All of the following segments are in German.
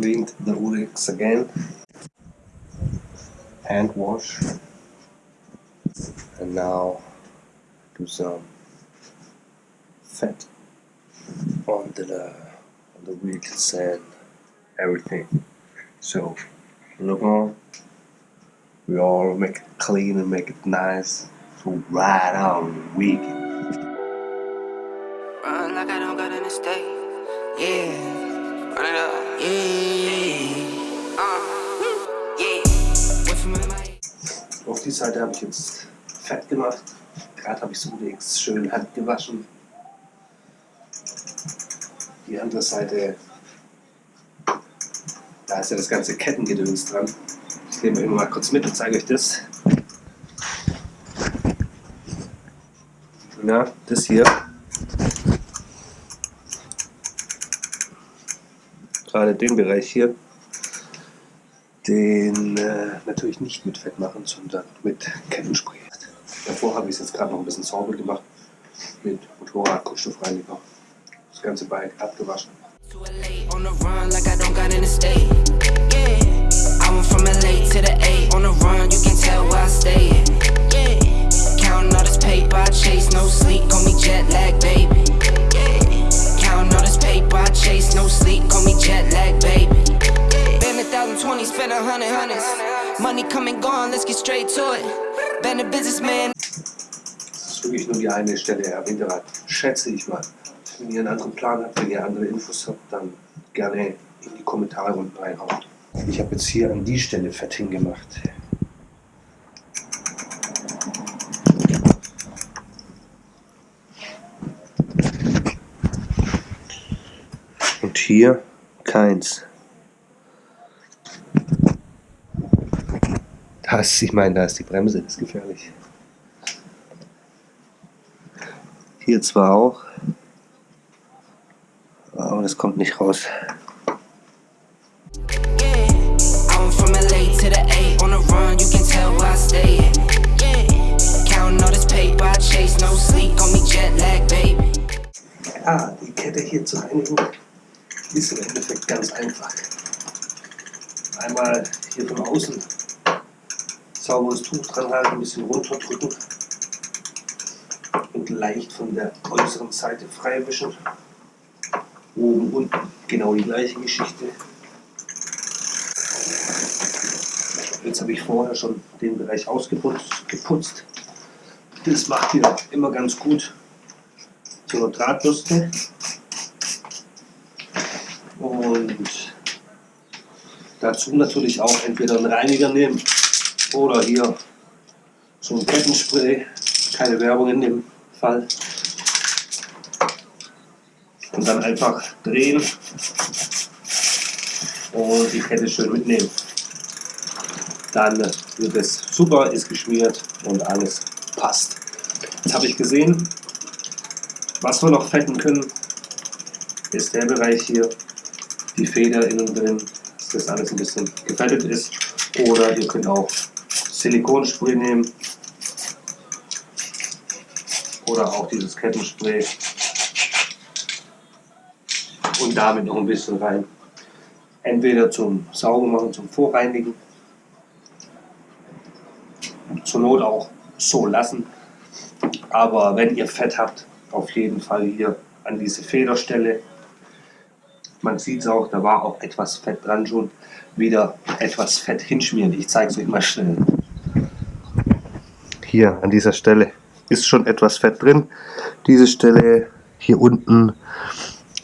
cleaned the Urix again. Hand wash. And now do some fat on the on the wheels and everything. So look on. We all make it clean and make it nice. So ride on the weekend. Run like I don't got any stay. Yeah. Auf die Seite habe ich jetzt fett gemacht. Gerade habe ich so nichts schön Hand gewaschen. Die andere Seite, da ist ja das ganze Kettengedöns dran. Ich nehme immer mal kurz mit und zeige euch das. Na, das hier. Gerade den Bereich hier. Den äh, natürlich nicht mit Fett machen, sondern mit Kettenspray. Davor habe ich es jetzt gerade noch ein bisschen sauber gemacht mit Motorradkunststoffreiniger. Das ganze Bike abgewaschen. Money coming gone, let's get straight to it. Been a businessman. Das ist wirklich nur die eine Stelle, Herr Winterrad. Schätze ich mal. Wenn ihr einen anderen Plan habt, wenn ihr andere Infos habt, dann gerne in die Kommentare unten reinhauen. Ich habe jetzt hier an die Stelle fett hingemacht. Und hier keins. Das, ich meine, da ist die Bremse, das ist gefährlich. Hier zwar auch, aber das kommt nicht raus. Ja, die Kette hier zu reinigen ist im Endeffekt ganz einfach. Einmal hier von außen sauberes Tuch dran halten, ein bisschen runterdrücken und leicht von der äußeren Seite freiwischen. Oben, unten genau die gleiche Geschichte. Jetzt habe ich vorher schon den Bereich ausgeputzt. Geputzt. Das macht ihr immer ganz gut zu einer Drahtbürste. Und dazu natürlich auch entweder einen Reiniger nehmen oder hier so ein Kettenspray. Keine Werbung in dem Fall. Und dann einfach drehen und die Kette schön mitnehmen. Dann wird es super, ist geschmiert und alles passt. Jetzt habe ich gesehen, was wir noch fetten können, ist der Bereich hier, die Feder innen drin, dass das alles ein bisschen gefettet ist. Oder ihr könnt auch Silikonspray nehmen oder auch dieses Kettenspray und damit noch ein bisschen rein. Entweder zum Saubermachen, zum Vorreinigen, zur Not auch so lassen. Aber wenn ihr Fett habt, auf jeden Fall hier an diese Federstelle. Man sieht es auch, da war auch etwas Fett dran schon. Wieder etwas Fett hinschmieren. Ich zeige es euch mal schnell. Hier an dieser Stelle ist schon etwas Fett drin. Diese Stelle hier unten,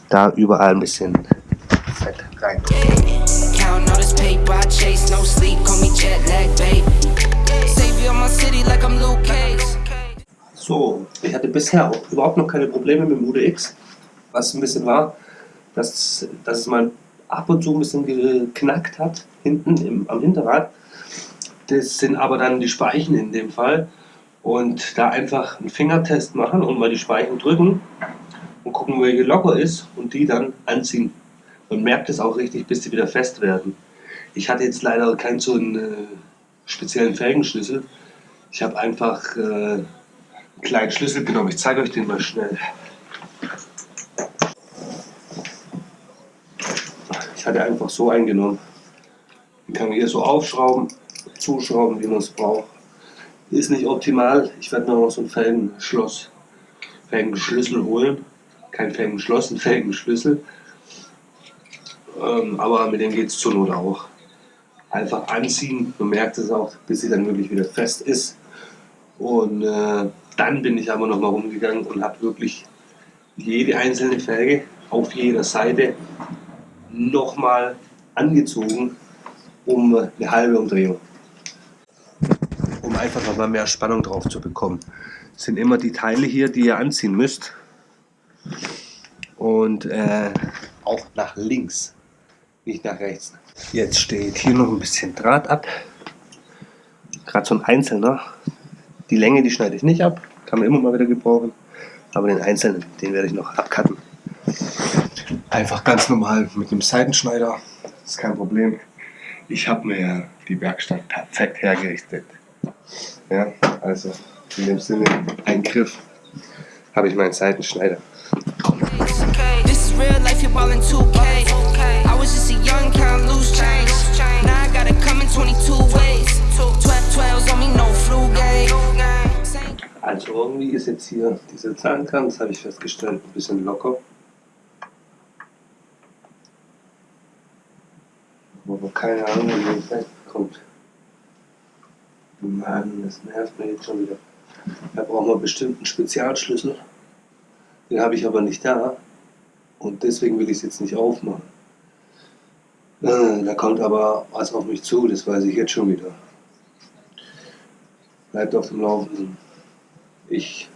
da überall ein bisschen Fett rein. So, ich hatte bisher auch überhaupt noch keine Probleme mit dem UDX. Was ein bisschen war, dass, dass mal ab und zu ein bisschen geknackt hat, hinten im, am Hinterrad. Das sind aber dann die Speichen in dem Fall. Und da einfach einen Fingertest machen und mal die Speichen drücken und gucken, welche locker ist und die dann anziehen. Man merkt es auch richtig, bis sie wieder fest werden. Ich hatte jetzt leider keinen so einen äh, speziellen Felgenschlüssel. Ich habe einfach äh, einen kleinen Schlüssel genommen. Ich zeige euch den mal schnell. Ich hatte einfach so eingenommen. Den kann man hier so aufschrauben, zuschrauben, wie man es braucht. Ist nicht optimal. Ich werde noch so ein Felgenschloss, Felgenschlüssel holen. Kein Felgenschloss, ein Felgenschlüssel. Ähm, aber mit dem geht es zur Not auch. Einfach anziehen, man merkt es auch, bis sie dann wirklich wieder fest ist. Und äh, dann bin ich aber nochmal rumgegangen und habe wirklich jede einzelne Felge auf jeder Seite nochmal angezogen um eine halbe Umdrehung. Einfach nochmal mehr Spannung drauf zu bekommen. Das sind immer die Teile hier, die ihr anziehen müsst. Und äh, auch nach links, nicht nach rechts. Jetzt steht hier noch ein bisschen Draht ab. Gerade so ein einzelner. Die Länge, die schneide ich nicht ab, kann man immer mal wieder gebrauchen. Aber den einzelnen, den werde ich noch abcutten. Einfach ganz normal mit einem Seitenschneider, das ist kein Problem. Ich habe mir die Werkstatt perfekt hergerichtet. Ja, also in dem Sinne, ein Griff, habe ich meinen Seitenschneider. This is real life, you're ballin' 2K. I was just a young count, loose change. Now I gotta come in 22 ways. 12 12s on me, no flu game. Also irgendwie ist jetzt hier diese Zahnkant, das habe ich festgestellt, ein bisschen locker. Aber keine Ahnung, wie es wegkommt. Mann, das nervt mir jetzt schon wieder. Da brauchen wir bestimmt einen Spezialschlüssel. Den habe ich aber nicht da. Und deswegen will ich es jetzt nicht aufmachen. Äh, da kommt aber was auf mich zu, das weiß ich jetzt schon wieder. Bleibt auf dem Laufenden. Ich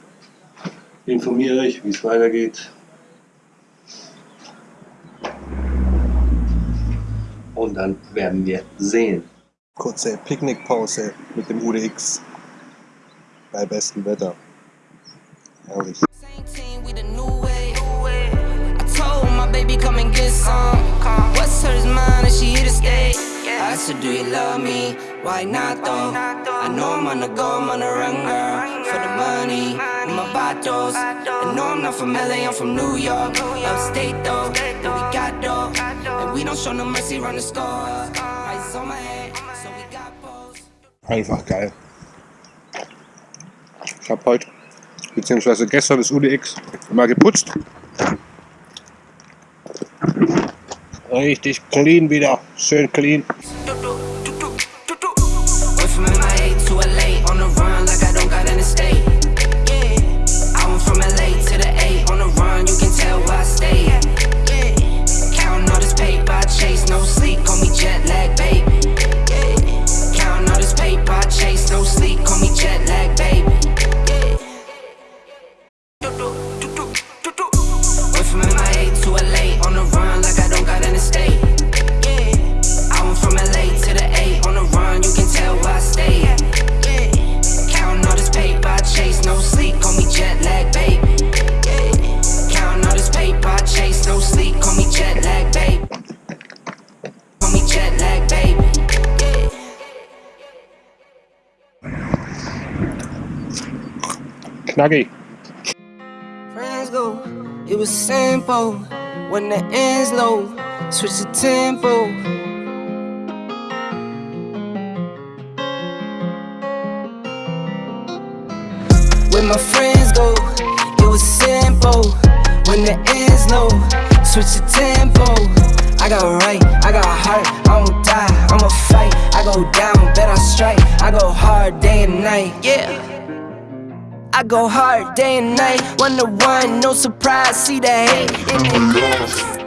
informiere euch, wie es weitergeht. Und dann werden wir sehen. Kurze Picknickpause mit dem UDX bei bestem Wetter. Herrlich. Do you love me? Why not though? I know I'm on the go, I'm on the run, girl For the money, with my batos I know I'm not from LA, I'm from New York. Upstate though, and we got And we don't show no mercy, run the score. Eyes on my head, Einfach geil. Ich habe heute, beziehungsweise gestern das UDX mal geputzt. Richtig clean wieder, schön clean. Knackig. Friends go, it was simple. When the ends low, switch the tempo. When my friends go, it was simple. When the ends low, switch the tempo. I got right, I got a heart, I won't die, I'ma fight. I go down, bet I strike. I go hard day and night, yeah. I go hard day and night, one to one, no surprise, see the hate in the